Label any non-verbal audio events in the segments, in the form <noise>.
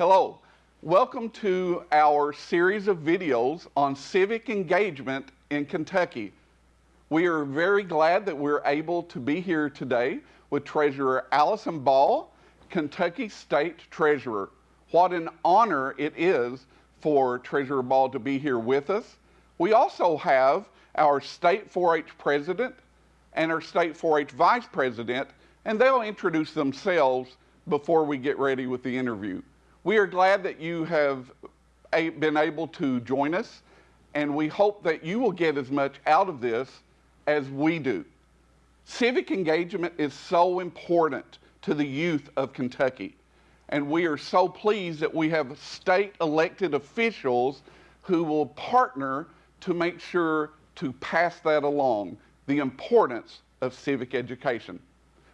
Hello, welcome to our series of videos on civic engagement in Kentucky. We are very glad that we're able to be here today with Treasurer Allison Ball, Kentucky State Treasurer. What an honor it is for Treasurer Ball to be here with us. We also have our State 4-H President and our State 4-H Vice President, and they'll introduce themselves before we get ready with the interview. We are glad that you have been able to join us, and we hope that you will get as much out of this as we do. Civic engagement is so important to the youth of Kentucky, and we are so pleased that we have state elected officials who will partner to make sure to pass that along, the importance of civic education.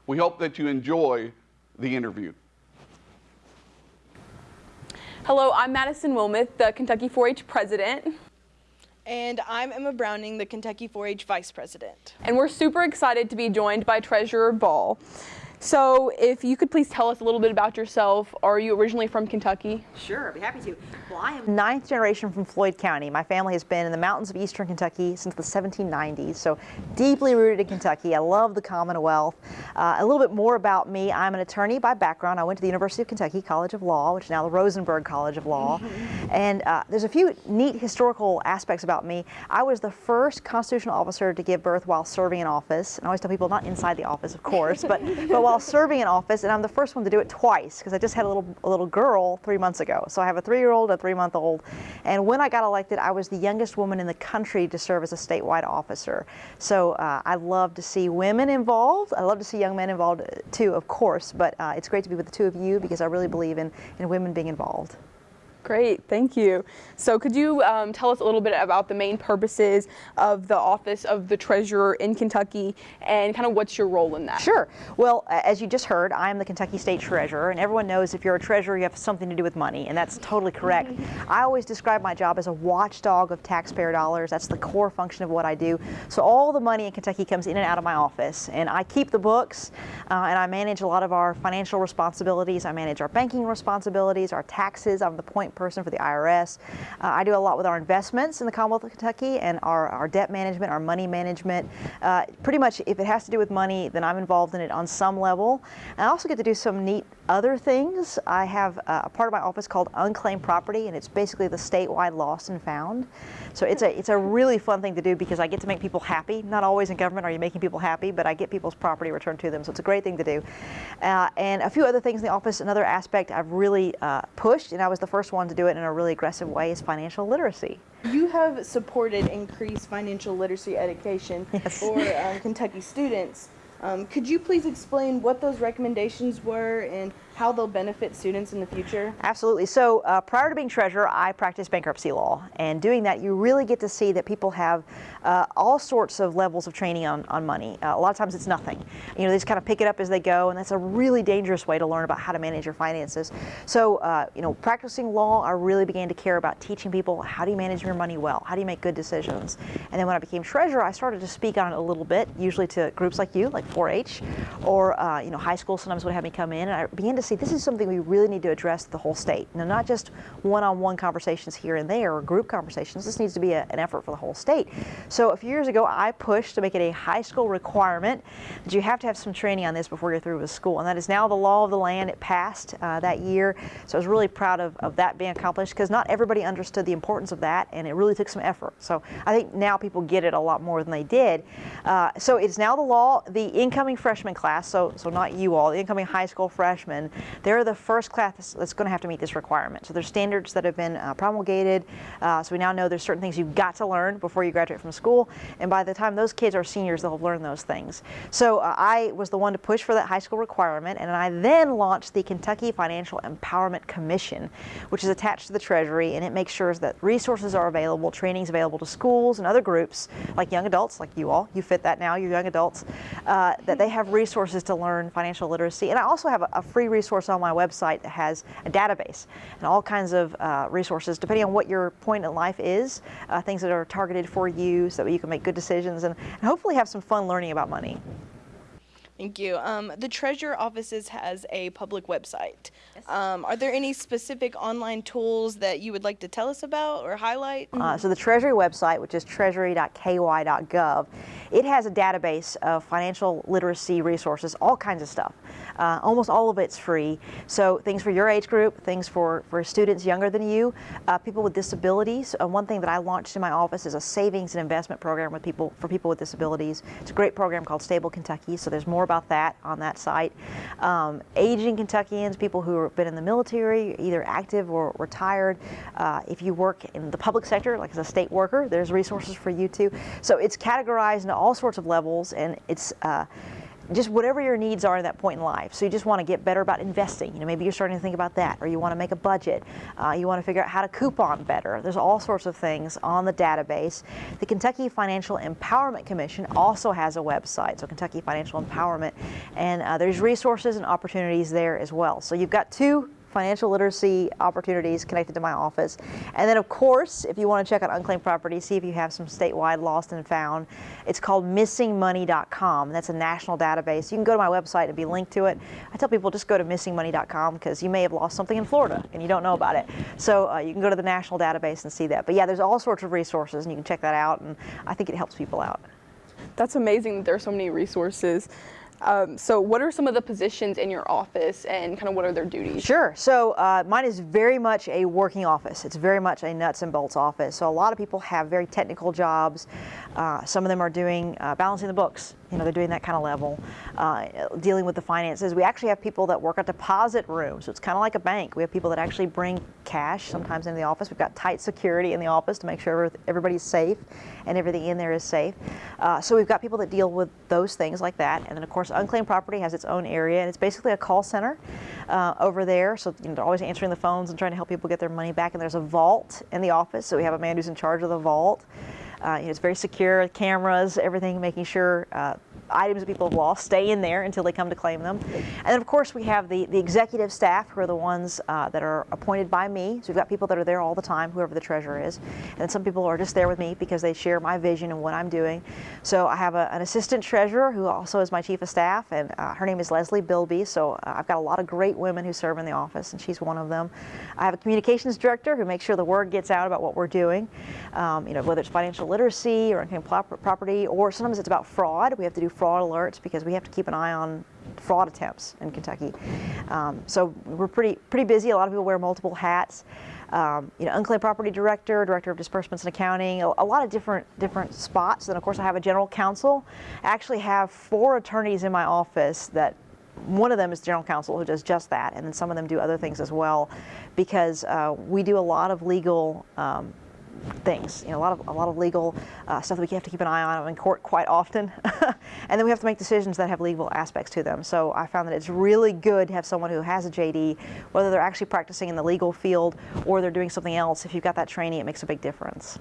We hope that you enjoy the interview. Hello, I'm Madison Wilmoth, the Kentucky 4-H president. And I'm Emma Browning, the Kentucky 4-H vice president. And we're super excited to be joined by Treasurer Ball. So if you could please tell us a little bit about yourself. Are you originally from Kentucky? Sure, I'd be happy to. Well, I am ninth generation from Floyd County. My family has been in the mountains of eastern Kentucky since the 1790s, so deeply rooted in Kentucky. I love the Commonwealth. Uh, a little bit more about me. I'm an attorney by background. I went to the University of Kentucky College of Law, which is now the Rosenberg College of Law. and uh, there's a few neat historical aspects about me. I was the first constitutional officer to give birth while serving in office. And I always tell people, not inside the office, of course, but, but while serving in office, and I'm the first one to do it twice because I just had a little a little girl three months ago. So I have a three-year-old, a three-month-old, and when I got elected, I was the youngest woman in the country to serve as a statewide officer. So uh, I love to see women involved. I love to see young men involved uh, too, of course. But uh, it's great to be with the two of you because I really believe in in women being involved. Great, thank you. So could you um, tell us a little bit about the main purposes of the Office of the Treasurer in Kentucky and kind of what's your role in that? Sure. Well, as you just heard, I am the Kentucky State Treasurer, and everyone knows if you're a treasurer, you have something to do with money, and that's totally correct. I always describe my job as a watchdog of taxpayer dollars. That's the core function of what I do. So all the money in Kentucky comes in and out of my office, and I keep the books, uh, and I manage a lot of our financial responsibilities. I manage our banking responsibilities, our taxes. I'm the point person for the IRS. Uh, I do a lot with our investments in the Commonwealth of Kentucky and our, our debt management, our money management. Uh, pretty much if it has to do with money, then I'm involved in it on some level. And I also get to do some neat other things. I have a part of my office called Unclaimed Property, and it's basically the statewide lost and found. So it's a, it's a really fun thing to do because I get to make people happy. Not always in government are you making people happy, but I get people's property returned to them, so it's a great thing to do. Uh, and a few other things in the office, another aspect I've really uh, pushed, and I was the first one to do it in a really aggressive way, is financial literacy. You have supported increased financial literacy education <laughs> yes. for um, Kentucky students. Um, could you please explain what those recommendations were and how they'll benefit students in the future? Absolutely. So uh, prior to being treasurer, I practiced bankruptcy law. And doing that, you really get to see that people have uh, all sorts of levels of training on, on money. Uh, a lot of times it's nothing. You know, they just kind of pick it up as they go, and that's a really dangerous way to learn about how to manage your finances. So, uh, you know, practicing law, I really began to care about teaching people how do you manage your money well? How do you make good decisions? And then when I became treasurer, I started to speak on it a little bit, usually to groups like you, like 4-H, or, uh, you know, high school sometimes would have me come in, and I began to see this is something we really need to address the whole state. Now, not just one-on-one -on -one conversations here and there or group conversations. This needs to be a, an effort for the whole state. So a few years ago, I pushed to make it a high school requirement that you have to have some training on this before you're through with school. And that is now the law of the land. It passed uh, that year. So I was really proud of, of that being accomplished because not everybody understood the importance of that and it really took some effort. So I think now people get it a lot more than they did. Uh, so it's now the law, the incoming freshman class, so, so not you all, the incoming high school freshmen, they're the first class that's going to have to meet this requirement. So there's standards that have been uh, promulgated. Uh, so we now know there's certain things you've got to learn before you graduate from school. And by the time those kids are seniors, they'll have learned those things. So uh, I was the one to push for that high school requirement. And I then launched the Kentucky Financial Empowerment Commission, which is attached to the Treasury. And it makes sure that resources are available, trainings available to schools and other groups, like young adults, like you all. You fit that now, you're young adults, uh, that they have resources to learn financial literacy. And I also have a, a free resource on my website that has a database and all kinds of uh, resources, depending on what your point in life is, uh, things that are targeted for you so that you can make good decisions and, and hopefully have some fun learning about money. Thank you. Um, the Treasurer Offices has a public website. Um, are there any specific online tools that you would like to tell us about or highlight? Uh, so the Treasury website, which is treasury.ky.gov, it has a database of financial literacy resources, all kinds of stuff. Uh, almost all of it's free. So things for your age group, things for, for students younger than you, uh, people with disabilities. Uh, one thing that I launched in my office is a savings and investment program with people for people with disabilities. It's a great program called Stable Kentucky. So there's more about that on that site. Um, aging Kentuckians, people who have been in the military, either active or retired. Uh, if you work in the public sector, like as a state worker, there's resources for you too. So it's categorized into all sorts of levels, and it's uh, just whatever your needs are at that point in life. So you just want to get better about investing. You know, maybe you're starting to think about that, or you want to make a budget. Uh, you want to figure out how to coupon better. There's all sorts of things on the database. The Kentucky Financial Empowerment Commission also has a website, so Kentucky Financial Empowerment, and uh, there's resources and opportunities there as well. So you've got two financial literacy opportunities connected to my office. And then of course, if you want to check out unclaimed property, see if you have some statewide lost and found, it's called missingmoney.com. That's a national database. You can go to my website and be linked to it. I tell people just go to missingmoney.com because you may have lost something in Florida and you don't know about it. So uh, you can go to the national database and see that. But yeah, there's all sorts of resources and you can check that out and I think it helps people out. That's amazing that there are so many resources. Um, so what are some of the positions in your office and kind of what are their duties? Sure. So uh, mine is very much a working office. It's very much a nuts and bolts office. So a lot of people have very technical jobs. Uh, some of them are doing uh, balancing the books. You know, they're doing that kind of level, uh, dealing with the finances. We actually have people that work a deposit room. So it's kind of like a bank. We have people that actually bring cash sometimes into the office. We've got tight security in the office to make sure everybody's safe and everything in there is safe. Uh, so we've got people that deal with those things like that. And then of course, unclaimed property has its own area and it's basically a call center uh, over there. So you know, they're always answering the phones and trying to help people get their money back. And there's a vault in the office. So we have a man who's in charge of the vault. Uh, you know, it's very secure, cameras, everything, making sure uh, items that people have lost stay in there until they come to claim them. And then of course we have the, the executive staff who are the ones uh, that are appointed by me. So we've got people that are there all the time, whoever the treasurer is. And some people are just there with me because they share my vision and what I'm doing. So I have a, an assistant treasurer who also is my chief of staff and uh, her name is Leslie Bilby. So uh, I've got a lot of great women who serve in the office and she's one of them. I have a communications director who makes sure the word gets out about what we're doing. Um, you know, whether it's financial literacy or unclaimed property or sometimes it's about fraud. We have to do fraud alerts because we have to keep an eye on fraud attempts in Kentucky. Um, so we're pretty pretty busy. A lot of people wear multiple hats. Um, you know, unclaimed property director, director of disbursements and accounting, a, a, lot of different different spots. And of course I have a general counsel. I actually have four attorneys in my office that one of them is general counsel who does just that, and then some of them do other things as well, because uh, we do a lot of legal um, things. You know, a lot of a lot of legal uh, stuff that we have to keep an eye on in court quite often, <laughs> and then we have to make decisions that have legal aspects to them. So I found that it's really good to have someone who has a JD, whether they're actually practicing in the legal field or they're doing something else. If you've got that training, it makes a big difference.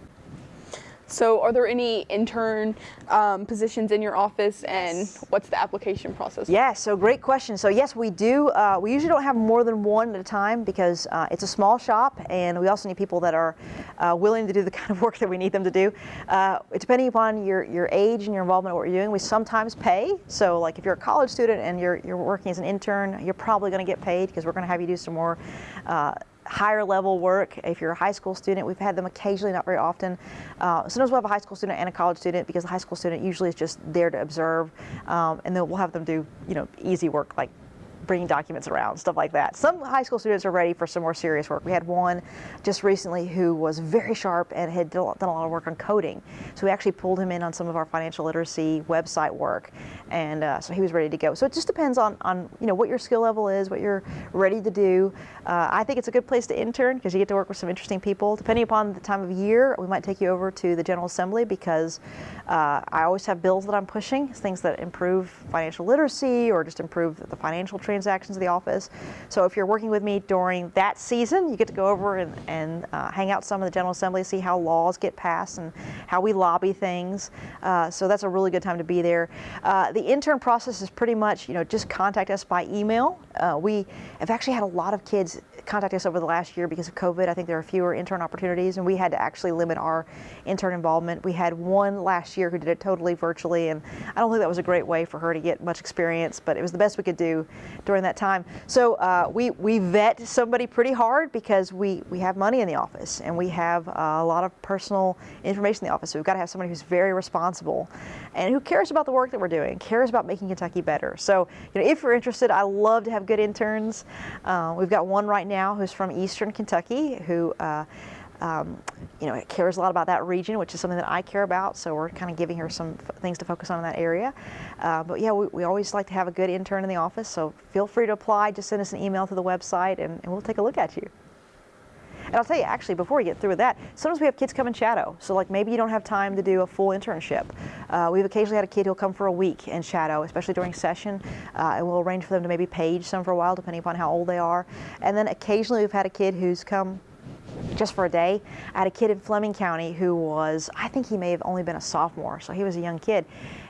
So are there any intern um, positions in your office and what's the application process? Yeah, so great question. So yes, we do. Uh, we usually don't have more than one at a time because uh, it's a small shop and we also need people that are uh, willing to do the <laughs> kind of work that we need them to do. Uh, depending upon your, your age and your involvement in what you're doing, we sometimes pay. So like if you're a college student and you're, you're working as an intern, you're probably going to get paid because we're going to have you do some more uh, higher level work. If you're a high school student, we've had them occasionally, not very often. Uh, sometimes we'll have a high school student and a college student because the high school student usually is just there to observe, um, and then we'll have them do you know easy work like bringing documents around, stuff like that. Some high school students are ready for some more serious work. We had one just recently who was very sharp and had done a lot of work on coding. So we actually pulled him in on some of our financial literacy website work, and uh, so he was ready to go. So it just depends on, on you know what your skill level is, what you're ready to do. Uh, I think it's a good place to intern because you get to work with some interesting people. Depending upon the time of year, we might take you over to the General Assembly because uh, I always have bills that I'm pushing, things that improve financial literacy or just improve the financial training transactions of the office. So if you're working with me during that season, you get to go over and, and uh, hang out some of the General Assembly, see how laws get passed and how we lobby things. Uh, so that's a really good time to be there. Uh, the intern process is pretty much, you know, just contact us by email. Uh, we have actually had a lot of kids contact us over the last year because of COVID. I think there are fewer intern opportunities, and we had to actually limit our intern involvement. We had one last year who did it totally virtually, and I don't think that was a great way for her to get much experience, but it was the best we could do during that time. So uh, we, we vet somebody pretty hard because we, we have money in the office, and we have uh, a lot of personal information in the office. So we've got to have somebody who's very responsible and who cares about the work that we're doing, cares about making Kentucky better. So you know, if you're interested, I love to have good interns. Uh, we've got one right now who's from Eastern Kentucky who uh, um, you know, cares a lot about that region, which is something that I care about. So we're kind of giving her some things to focus on in that area. Uh, but yeah, we, we, always like to have a good intern in the office. So feel free to apply. Just send us an email to the website, and, and we'll take a look at you. And I'll tell you, actually, before we get through with that, sometimes we have kids come and shadow. So like maybe you don't have time to do a full internship. Uh, we've occasionally had a kid who'll come for a week and shadow, especially during session. Uh, and we'll arrange for them to maybe page some for a while, depending upon how old they are. And then occasionally we've had a kid who's come just for a day. I had a kid in Fleming County who was, I think he may have only been a sophomore, so he was a young kid.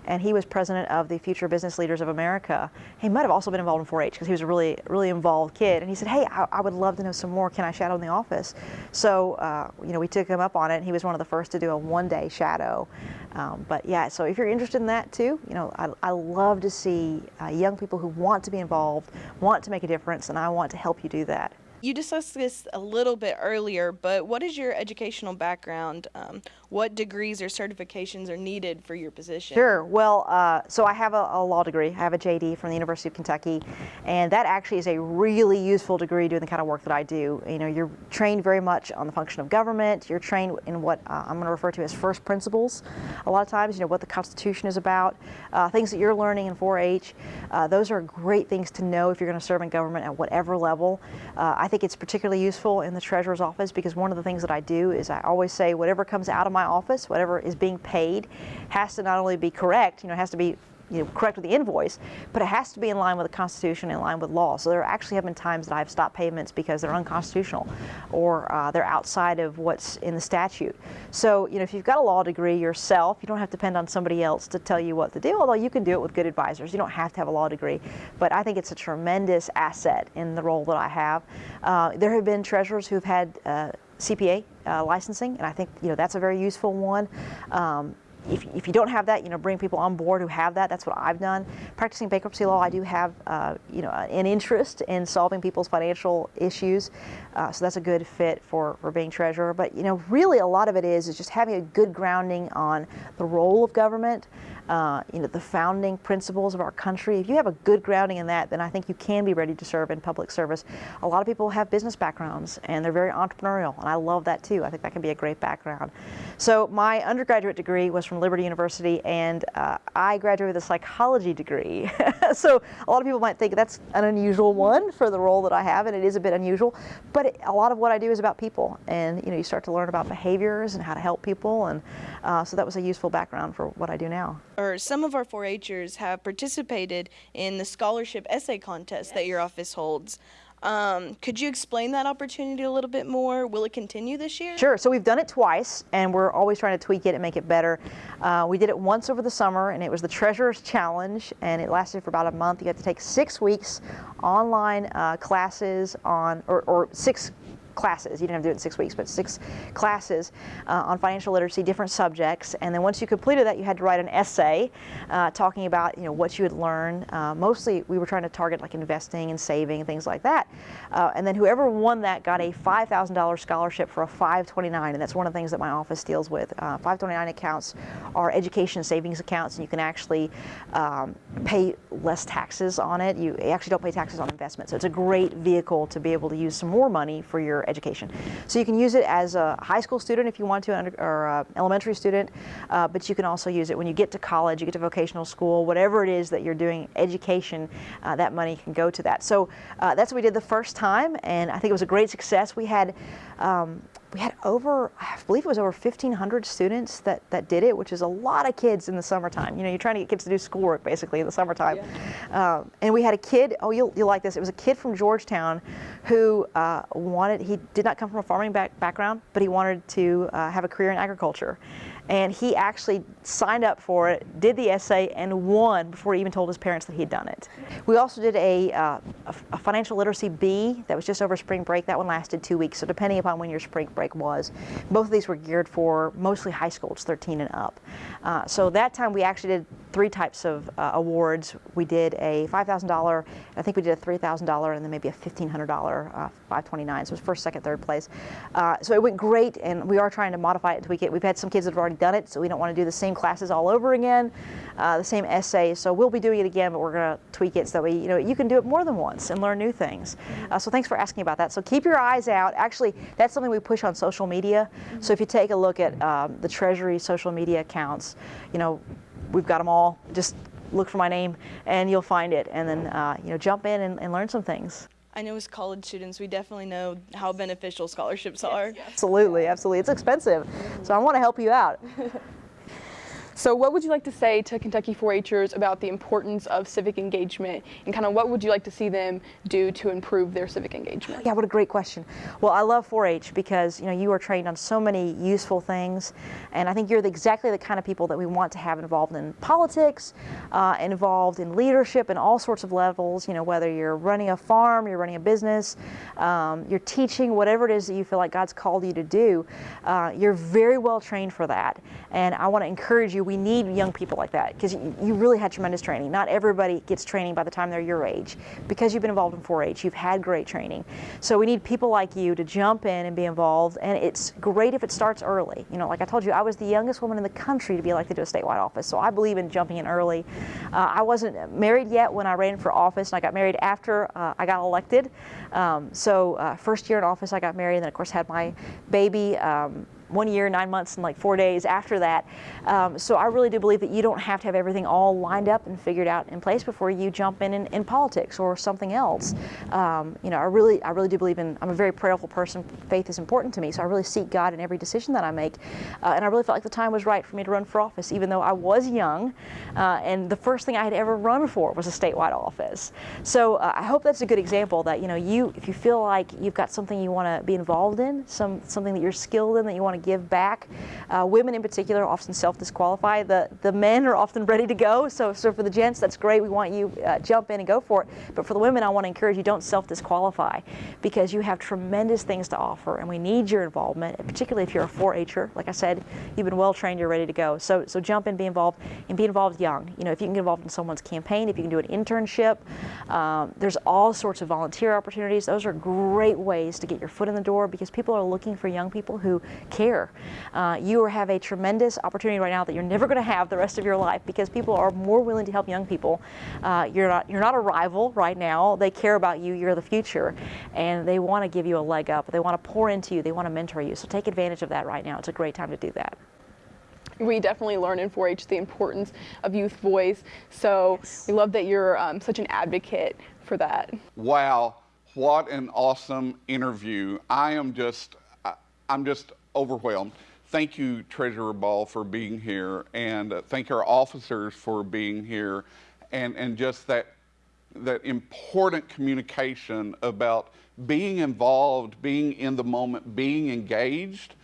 And he was president of the Future Business Leaders of America. He might have also been involved in 4-H because he was a really, really involved kid. And he said, hey, I, I, would love to know some more. Can I shadow in the office? So, uh, you know, we took him up on it. And he was one of the first to do a one-day shadow. Um, but yeah, so if you're interested in that too, you know, I, I love to see uh, young people who want to be involved, want to make a difference, and I want to help you do that you discussed this a little bit earlier, but what is your educational background? Um, what degrees or certifications are needed for your position? Sure. Well, uh, so I have a, a, law degree. I have a JD from the University of Kentucky, and that actually is a really useful degree doing the kind of work that I do. You know, you're trained very much on the function of government. You're trained in what uh, I'm going to refer to as first principles. A lot of times, you know, what the Constitution is about, uh, things that you're learning in 4-H. Uh, those are great things to know if you're going to serve in government at whatever level. Uh, I think it's particularly useful in the treasurer's office because one of the things that I do is I always say whatever comes out of my office, whatever is being paid, has to not only be correct, you know, has to be you know, correct with the invoice, but it has to be in line with the Constitution, in line with law. So there actually have been times that I've stopped payments because they're unconstitutional or uh, they're outside of what's in the statute. So, you know, if you've got a law degree yourself, you don't have to depend on somebody else to tell you what to do, although you can do it with good advisors. You don't have to have a law degree, but I think it's a tremendous asset in the role that I have. Uh, there have been treasurers who've had uh, CPA uh, licensing, and I think you know that's a very useful one. Um, if, if you don't have that, you know, bring people on board who have that. That's what I've done. Practicing bankruptcy law, I do have, uh, you know, an interest in solving people's financial issues. Uh, so that's a good fit for, for being treasurer. But, you know, really a lot of it is, is just having a good grounding on the role of government, uh, you know, the founding principles of our country. If you have a good grounding in that, then I think you can be ready to serve in public service. A lot of people have business backgrounds and they're very entrepreneurial, and I love that too. I think that can be a great background. So my undergraduate degree was from Liberty University, and uh, I graduated with a psychology degree. <laughs> so a lot of people might think that's an unusual one for the role that I have, and it is a bit unusual. But it, a lot of what I do is about people, and you know, you start to learn about behaviors and how to help people, and uh, so that was a useful background for what I do now or some of our 4-Hers have participated in the scholarship essay contest yes. that your office holds. Um, could you explain that opportunity a little bit more? Will it continue this year? Sure. So we've done it twice, and we're always trying to tweak it and make it better. Uh, we did it once over the summer, and it was the Treasurer's Challenge, and it lasted for about a month. You had to take six weeks online uh, classes on, or, or six classes. You didn't have to do it in six weeks, but six classes uh, on financial literacy, different subjects. And then once you completed that, you had to write an essay uh, talking about you know what you had learned. Uh, mostly, we were trying to target like investing and saving and things like that. Uh, and then whoever won that got a $5,000 scholarship for a 529, and that's one of the things that my office deals with. Uh, 529 accounts are education savings accounts, and you can actually um, pay less taxes on it. You actually don't pay taxes on investment, so it's a great vehicle to be able to use some more money for your education. So you can use it as a high school student if you want to, or a elementary student, uh, but you can also use it when you get to college, you get to vocational school, whatever it is that you're doing, education, uh, that money can go to that. So uh, that's what we did the first time, and I think it was a great success. We had um, we had over, I believe it was over 1,500 students that, that did it, which is a lot of kids in the summertime. You know, you're trying to get kids to do schoolwork basically in the summertime. Yeah. Um, and we had a kid, oh, you'll, you'll like this. It was a kid from Georgetown who uh, wanted, he did not come from a farming back, background, but he wanted to uh, have a career in agriculture and he actually signed up for it, did the essay, and won before he even told his parents that he'd done it. We also did a, uh, a, financial literacy bee that was just over spring break. That one lasted two weeks, so depending upon when your spring break was. Both of these were geared for mostly high school, it's 13 and up. Uh, so that time we actually did three types of uh, awards. We did a $5,000, I think we did a $3,000, and then maybe a $1,500 uh, 529. So it was first, second, third place. Uh, so it went great, and we are trying to modify it tweak it. We've had some kids that have already already done it, so we don't want to do the same classes all over again, uh, the same essays. So we'll be doing it again, but we're going to tweak it so that way you know you can do it more than once and learn new things. Uh, so thanks for asking about that. So keep your eyes out. Actually, that's something we push on social media. So if you take a look at um, the Treasury social media accounts, you know we've got them all. Just look for my name and you'll find it, and then uh, you know jump in and, and learn some things. I know as college students, we definitely know how beneficial scholarships are. Yes, yes. Absolutely, absolutely. It's expensive, so I want to help you out. <laughs> So what would you like to say to Kentucky 4-Hers about the importance of civic engagement and kind of what would you like to see them do to improve their civic engagement? Yeah, what a great question. Well, I love 4-H because you know you are trained on so many useful things and I think you're the, exactly the kind of people that we want to have involved in politics, uh, involved in leadership and all sorts of levels, you know, whether you're running a farm, you're running a business, um, you're teaching, whatever it is that you feel like God's called you to do, uh, you're very well trained for that. And I want to encourage you we need young people like that because you, you, really had tremendous training. Not everybody gets training by the time they're your age. Because you've been involved in 4-H, you've had great training. So we need people like you to jump in and be involved. And it's great if it starts early. You know, like I told you, I was the youngest woman in the country to be elected to a statewide office. So I believe in jumping in early. Uh, I wasn't married yet when I ran for office, and I got married after uh, I got elected. Um, so uh, first year in office, I got married, and then of course had my baby. Um, one year, nine months, and like four days after that. Um, so I really do believe that you don't have to have everything all lined up and figured out in place before you jump in in, in politics or something else. Um, you know, I really, I really do believe in. I'm a very prayerful person. Faith is important to me, so I really seek God in every decision that I make. Uh, and I really felt like the time was right for me to run for office, even though I was young. Uh, and the first thing I had ever run for was a statewide office. So uh, I hope that's a good example that you know, you if you feel like you've got something you want to be involved in, some something that you're skilled in that you want to give back. Uh, women in particular often self-disqualify. The, the men are often <laughs> ready to go. So, so for the gents, that's great. We want you uh, jump in and go for it. But for the women, I want to encourage you don't self-disqualify because you have tremendous things to offer and we need your involvement, particularly if you're a 4-H'er. Like I said, you've been well trained, you're ready to go. So, so jump in, be involved, and be involved young. You know, if you can get involved in someone's campaign, if you can do an internship, um, there's all sorts of volunteer opportunities. Those are great ways to get your foot in the door because people are looking for young people who care care. Uh, you have a tremendous opportunity right now that you're never going to have the rest of your life because people are more willing to help young people. Uh, you're not you're not a rival right now. They care about you. You're the future, and they want to give you a leg up. They want to pour into you. They want to mentor you. So take advantage of that right now. It's a great time to do that we definitely learn in 4-H the importance of youth voice. So yes. we love that you're um, such an advocate for that. Wow, what an awesome interview! I am just, I'm just overwhelmed. Thank you, Treasurer Ball, for being here, and uh, thank our officers for being here, and, and just that, that important communication about being involved, being in the moment, being engaged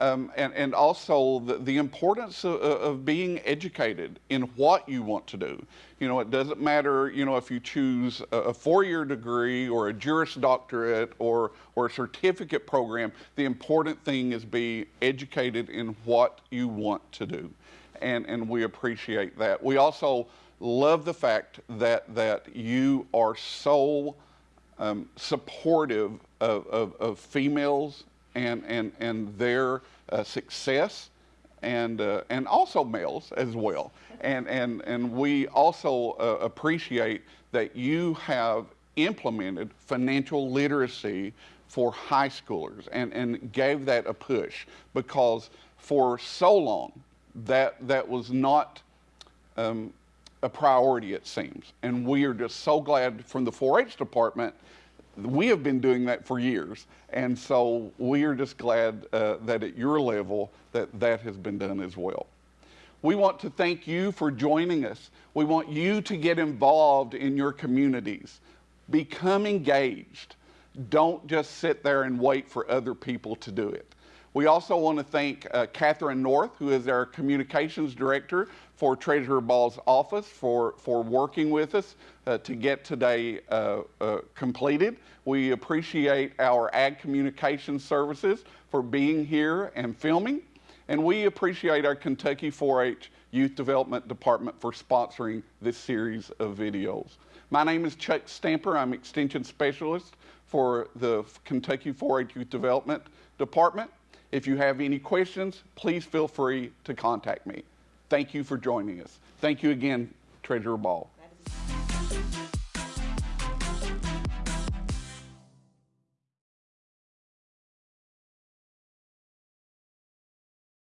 um, and, and also the, the importance of, of, being educated in what you want to do. You know, it doesn't matter, you know, if you choose a, a four-year degree or a Juris Doctorate or, or a certificate program, the important thing is be educated in what you want to do. And, and we appreciate that. We also love the fact that, that you are so um, supportive of, of, of females and, and, and their uh, success and, uh, and also males as well. And, and, and we also uh, appreciate that you have implemented financial literacy for high schoolers and, and gave that a push because for so long that, that was not um, a priority, it seems. And we are just so glad from the 4 H department we have been doing that for years. And so we are just glad uh, that at your level that that has been done as well. We want to thank you for joining us. We want you to get involved in your communities. Become engaged. Don't just sit there and wait for other people to do it. We also want to thank uh, Catherine North, who is our communications director for Treasurer Ball's office, for, for working with us uh, to get today uh, uh completed. We appreciate our Ag Communications Services for being here and filming. And we appreciate our Kentucky 4-H Youth Development Department for sponsoring this series of videos. My name is Chuck Stamper. I'm Extension Specialist for the Kentucky 4-H Youth Development Department. If you have any questions, please feel free to contact me. Thank you for joining us. Thank you again, Treasurer Ball.